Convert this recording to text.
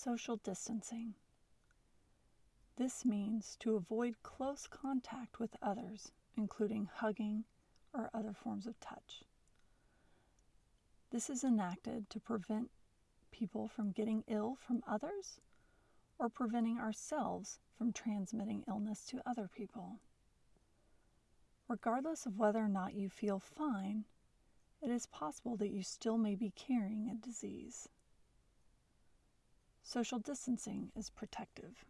Social distancing. This means to avoid close contact with others, including hugging or other forms of touch. This is enacted to prevent people from getting ill from others or preventing ourselves from transmitting illness to other people. Regardless of whether or not you feel fine, it is possible that you still may be carrying a disease. Social distancing is protective.